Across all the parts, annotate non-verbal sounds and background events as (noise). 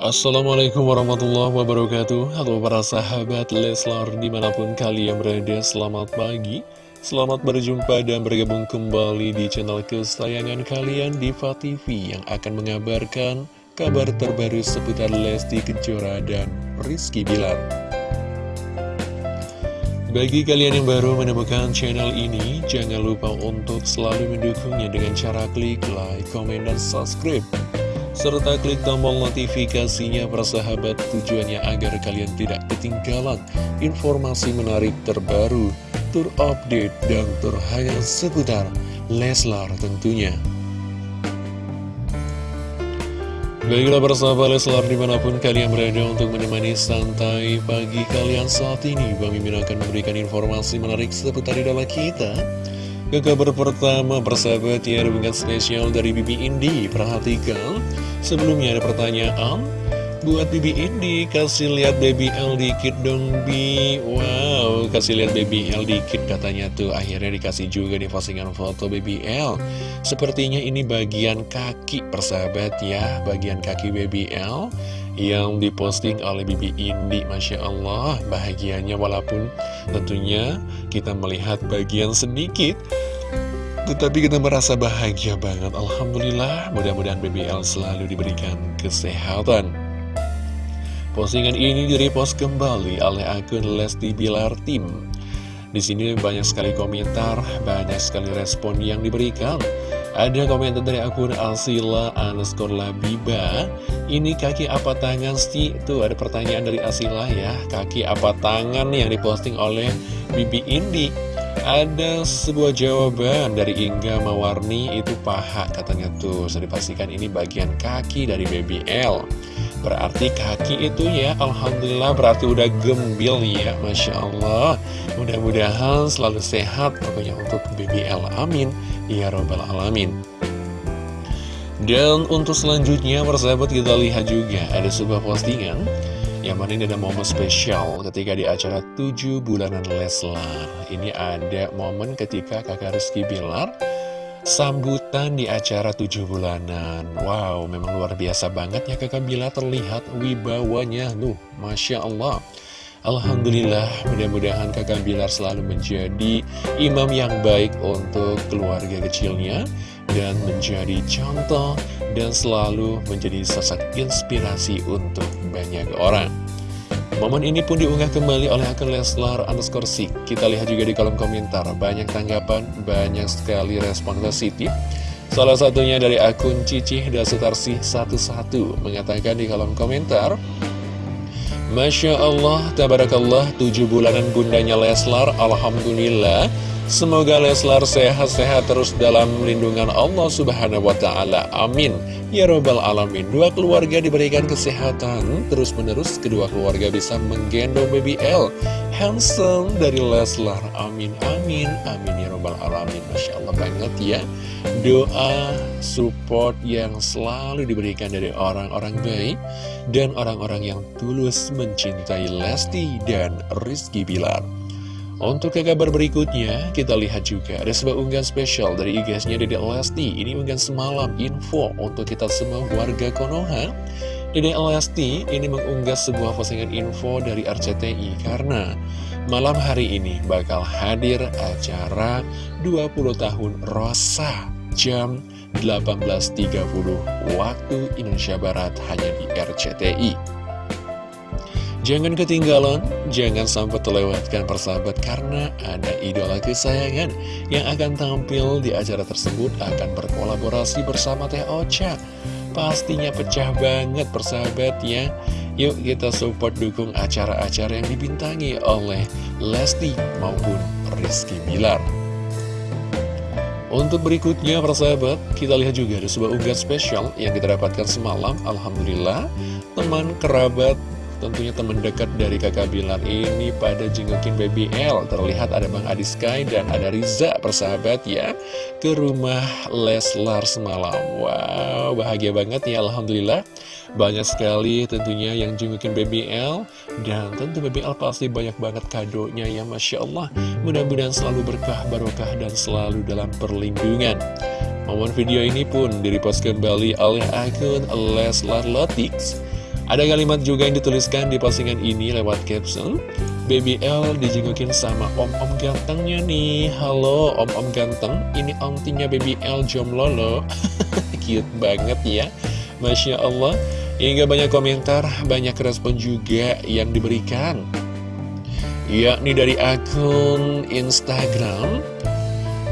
Assalamualaikum warahmatullahi wabarakatuh. Halo para sahabat Leslar di mana pun kalian berada Selamat pagi. Selamat berjumpa dan bergabung kembali di channel kesayangan kalian Diva TV Yang akan mengabarkan kabar terbaru seputar Lesti Kejora dan Rizky Bilar. Bagi kalian yang baru menemukan channel ini, jangan lupa untuk selalu mendukungnya dengan cara klik like, comment, dan subscribe serta klik tombol notifikasinya persahabat tujuannya agar kalian tidak ketinggalan informasi menarik terbaru, terupdate, dan terhangat seputar Leslar tentunya. Baiklah persahabat Leslar di mana pun kalian berada untuk menemani santai pagi kalian saat ini Bang Mimin akan memberikan informasi menarik seputar idola kita ke kabar pertama, persahabat ya, hubungan spesial dari Bibi Indi. Perhatikan, sebelumnya ada pertanyaan. Buat Bibi Indi, kasih lihat Baby L dikit dong, Bi. Wow, kasih lihat Baby L dikit katanya tuh. Akhirnya dikasih juga di postingan foto Baby L. Sepertinya ini bagian kaki, persahabat ya. Bagian kaki Baby L yang diposting oleh Bibi Indi Masya Allah bahagianya walaupun tentunya kita melihat bagian sedikit tetapi kita merasa bahagia banget. Alhamdulillah mudah-mudahan BBL selalu diberikan kesehatan. Postingan ini direpost kembali oleh akun Lesti Bilar Tim. Di sini banyak sekali komentar, banyak sekali respon yang diberikan. Ada komentar dari akun Asila underscore Labiba. Ini kaki apa tangan sih? Tuh ada pertanyaan dari Asila ya. Kaki apa tangan yang diposting oleh Bibi Indi? Ada sebuah jawaban dari Ingga Mawarni. Itu paha katanya tuh. Saya dipastikan ini bagian kaki dari Baby L Berarti kaki itu ya Alhamdulillah berarti udah gembil ya Masya Allah. Mudah-mudahan selalu sehat Pokoknya untuk BBL Amin. Ya Robbal Alamin. Dan untuk selanjutnya persahabat kita lihat juga Ada sebuah postingan Yang mana ini ada momen spesial Ketika di acara 7 bulanan Leslar. Ini ada momen ketika kakak Rizky Bilar Sambutan di acara tujuh bulanan. Wow, memang luar biasa banget ya kakak Bila terlihat wibawanya. Nuh, Masya Allah. Alhamdulillah, mudah-mudahan kakak Bilar selalu menjadi imam yang baik untuk keluarga kecilnya Dan menjadi contoh dan selalu menjadi sosok inspirasi untuk banyak orang Momen ini pun diunggah kembali oleh akun Leslar underscore Sik. Kita lihat juga di kolom komentar, banyak tanggapan, banyak sekali respon positif. Salah satunya dari akun Cicih Dasutarsi 11 mengatakan di kolom komentar, Masya Allah, Tabarakallah, tujuh bulanan bundanya Leslar, Alhamdulillah, Semoga Leslar sehat-sehat terus dalam lindungan Allah Subhanahu wa Ta'ala. Amin. Ya Robbal Alamin. Dua keluarga diberikan kesehatan. Terus-menerus, kedua keluarga bisa menggendong baby L. Handsome dari Leslar. Amin, amin, amin. Ya Robbal Alamin. Masya Allah banget ya. Doa, support yang selalu diberikan dari orang-orang baik. Dan orang-orang yang tulus mencintai Lesti dan Rizky Bilar. Untuk ke kabar berikutnya, kita lihat juga ada sebuah unggahan spesial dari IG-nya Dede Lesti. Ini unggahan semalam info untuk kita semua warga Konoha. Dede Lesti ini mengunggah sebuah postingan info dari RCTI karena malam hari ini bakal hadir acara 20 tahun Rosa jam 18.30 waktu Indonesia Barat hanya di RCTI. Jangan ketinggalan, jangan sampai terlewatkan persahabat karena ada idola kesayangan yang akan tampil di acara tersebut akan berkolaborasi bersama Teh Ocha. Pastinya pecah banget persahabat ya. Yuk kita support dukung acara-acara yang dibintangi oleh Lesti maupun Rizky Bilar. Untuk berikutnya persahabat, kita lihat juga ada sebuah unggahan spesial yang kita dapatkan semalam. Alhamdulillah, teman kerabat Tentunya teman dekat dari kakak Bilar ini pada jengukin Baby L. Terlihat ada Bang Adi Sky dan ada Riza persahabat ya Ke rumah Leslar semalam. Wow bahagia banget ya Alhamdulillah. Banyak sekali tentunya yang jengukin Baby L. Dan tentu Baby L pasti banyak banget kadonya ya Masya Allah. Mudah-mudahan selalu berkah barokah dan selalu dalam perlindungan. Momen video ini pun direpost kembali oleh akun Leslar Lotix Ada kalimat juga yang dituliskan di postingan ini lewat caption. Baby L dijengukin sama om-om gantengnya nih. Halo om-om ganteng, ini ontinya Baby L jomblo loh. (laughs) Cute banget ya. Masya Allah. Hingga banyak komentar, banyak respon juga yang diberikan. Yakni dari akun Instagram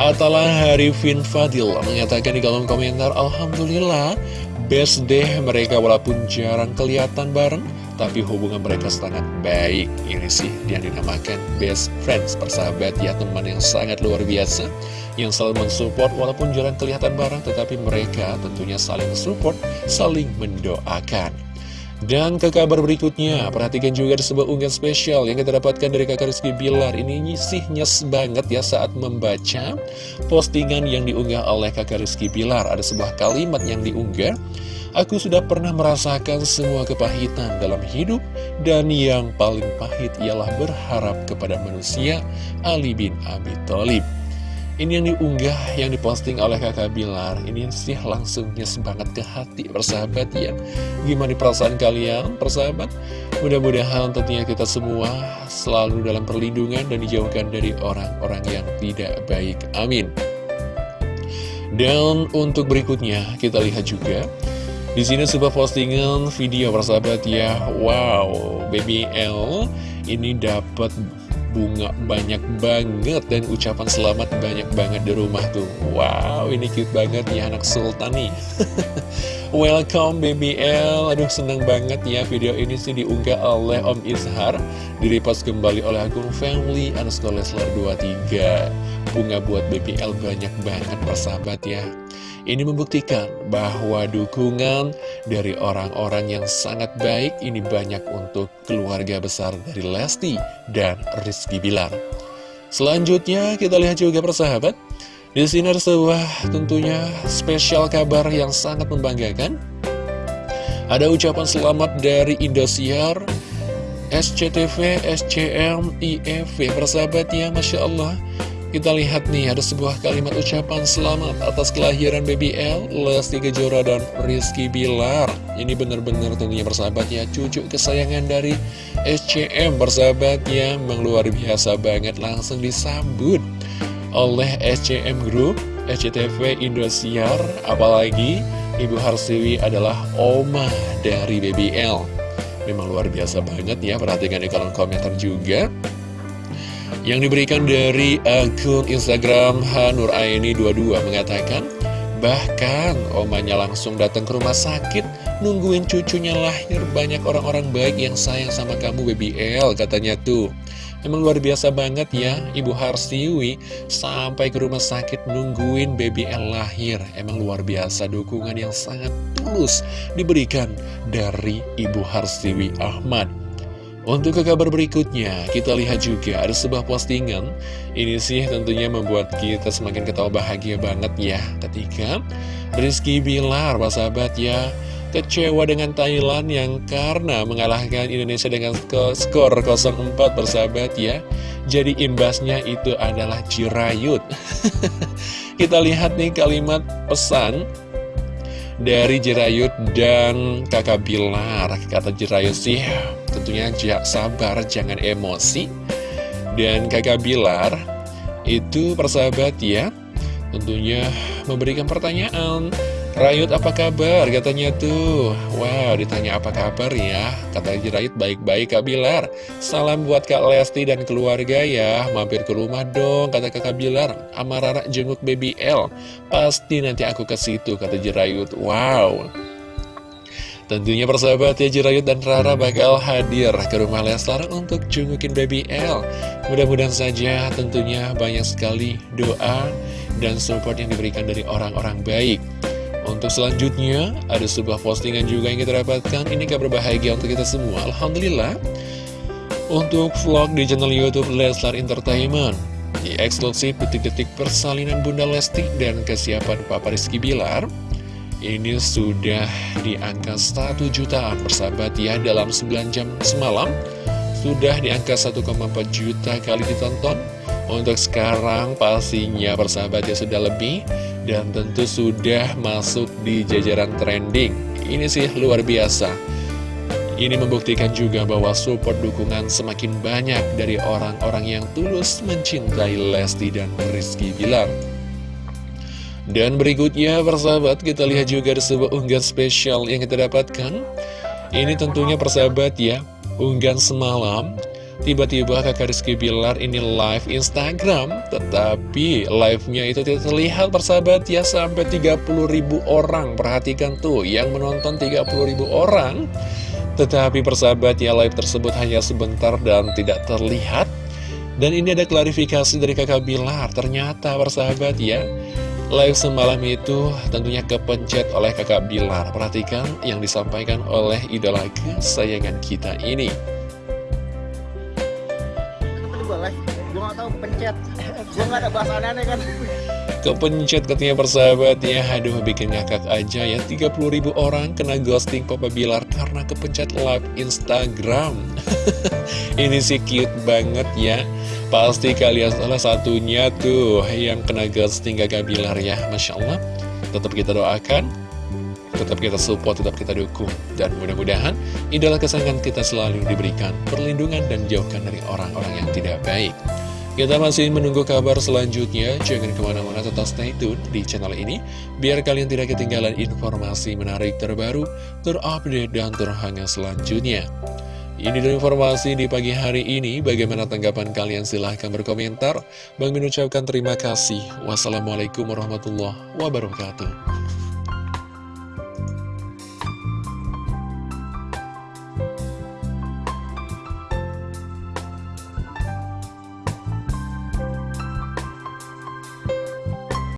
Atalah Harifin Fadil mengatakan di kolom komentar Alhamdulillah best deh mereka walaupun jarang kelihatan bareng tapi hubungan mereka sangat baik. Ini sih yang dinamakan best friends persahabat ya teman yang sangat luar biasa yang selalu mensupport walaupun jarang kelihatan bareng tetapi mereka tentunya saling support saling mendoakan dan ke kabar berikutnya, perhatikan juga ada sebuah unggahan spesial yang kita dapatkan dari kakak Rizky Bilar. Ini sih nyes banget ya saat membaca postingan yang diunggah oleh kakak Rizky Bilar. Ada sebuah kalimat yang diunggah. Aku sudah pernah merasakan semua kepahitan dalam hidup dan yang paling pahit ialah berharap kepada manusia Ali bin Abi Thalib. Ini yang diunggah, yang diposting oleh kakak Bilar. Ini sih langsungnya sebanget ke hati persahabat ya Gimana perasaan kalian persahabat? Mudah-mudahan tentunya kita semua selalu dalam perlindungan dan dijauhkan dari orang-orang yang tidak baik. Amin. Dan untuk berikutnya kita lihat juga. Di sini sebuah postingan video persahabat ya. Wow, Baby L ini dapat bunga banyak banget dan ucapan selamat banyak banget di rumah tuh. Wow ini cute banget ya anak sultan nih. (laughs) Welcome baby L. Aduh seneng banget ya video ini sih diunggah oleh Om Izhar Direpost kembali oleh akun family underscore Leslar 23 Bunga buat baby L banyak banget persahabat ya ini membuktikan bahwa dukungan dari orang-orang yang sangat baik ini banyak untuk keluarga besar dari Lesti dan Rizky Bilar. Selanjutnya kita lihat juga persahabat. Di sini ada sebuah tentunya spesial kabar yang sangat membanggakan. Ada ucapan selamat dari Indosiar, SCTV, SCM, IFV, persahabat ya, Masya Allah. Kita lihat nih, ada sebuah kalimat ucapan selamat atas kelahiran BBL, Lesti Kejora dan Rizky Bilar. Ini benar-benar tentunya bersahabat ya, cucu kesayangan dari SCM bersahabat ya, memang luar biasa banget langsung disambut oleh SCM Group, SCTV Indosiar, apalagi Ibu Harsiwi adalah oma dari BBL. Memang luar biasa banget ya, perhatikan di kolom komentar juga yang diberikan dari akun Instagram Hanur Aini 22 mengatakan Bahkan omanya langsung datang ke rumah sakit Nungguin cucunya lahir. Banyak orang-orang baik yang sayang sama kamu Baby L katanya tuh. Emang luar biasa banget ya Ibu Harsiwi. Sampai ke rumah sakit nungguin Baby L lahir. Emang luar biasa dukungan yang sangat tulus diberikan dari Ibu Harsiwi Ahmad untuk ke kabar berikutnya, kita lihat juga ada sebuah postingan. Ini sih tentunya membuat kita semakin ketawa bahagia banget ya. Ketika Rizky Bilar, sahabat ya, kecewa dengan Thailand yang karena mengalahkan Indonesia dengan skor 0-4 bersahabat ya. Jadi imbasnya itu adalah Jirayut. (laughs) kita lihat nih kalimat pesan dari Jirayut dan kakak Bilar Kata Jirayut sih tentunya sabar jangan emosi. Dan kakak Bilar itu persahabat ya Tentunya memberikan pertanyaan. Rayut apa kabar? Katanya tuh Wow ditanya apa kabar ya? Kata Rayut baik-baik Kak Bilar. Salam buat Kak Lesti dan keluarga ya Mampir ke rumah dong Kata Kakak Bilar. Amarara jenguk baby L. Pasti nanti aku ke situ Kata Jirayut Wow Tentunya persahabat ya Jirayut dan Rara bakal hadir ke rumah Leslar untuk jengukin baby L Mudah-mudahan saja tentunya banyak sekali doa dan support yang diberikan dari orang-orang baik untuk selanjutnya, ada sebuah postingan juga yang kita dapatkan. Ini kabar bahagia untuk kita semua. Alhamdulillah. Untuk vlog di channel Youtube Leslar Entertainment. Di eksklusif detik-detik persalinan Bunda Lesti dan kesiapan Papa Rizky Bilar. Ini sudah di angka 1 jutaan persahabat ya dalam 9 jam semalam. Sudah di angka 1,4 juta kali ditonton. Untuk sekarang pastinya persahabat ya sudah lebih dan tentu sudah masuk di jajaran trending. Ini sih luar biasa. Ini membuktikan juga bahwa support dukungan semakin banyak dari orang-orang yang tulus mencintai Lesti dan Rizky Bilar. Dan berikutnya, persahabat, kita lihat juga ada sebuah unggahan spesial yang kita dapatkan. Ini tentunya persahabat ya, unggahan semalam. Tiba-tiba kakak Rizky Bilar ini live Instagram, tetapi live-nya itu tidak terlihat persahabat ya, sampai 30 ribu orang. Perhatikan tuh, yang menonton 30 ribu orang. Tetapi persahabat ya live tersebut hanya sebentar dan tidak terlihat Dan ini ada klarifikasi dari kakak Bilar Ternyata persahabat ya Live semalam itu tentunya kepencet oleh kakak Bilar. Perhatikan yang disampaikan oleh idola kesayangan kita ini. Gue gak tau pencet. Gue gak ada bahasa aneh kan? Kepencet katanya persahabat ya Aduh bikin ngakak aja ya. 30 ribu orang kena ghosting Papa Bilar Karena kepencet live Instagram. (laughs) Ini sih cute banget ya. Pasti kalian salah satunya tuh Yang kena ghosting kakak Bilar ya. Masya Allah. Tetap kita doakan. Tetap kita support, tetap kita dukung. Dan mudah-mudahan idola kesayangan kita selalu diberikan perlindungan dan jauhkan dari orang-orang yang tidak baik kita masih menunggu kabar selanjutnya, jangan ke mana-mana tetap stay tune di channel ini, biar kalian tidak ketinggalan informasi menarik terbaru, terupdate, dan terhangat selanjutnya. Ini dari informasi di pagi hari ini, bagaimana tanggapan kalian silahkan berkomentar. Bang mengucapkan terima kasih. Wassalamualaikum warahmatullahi wabarakatuh.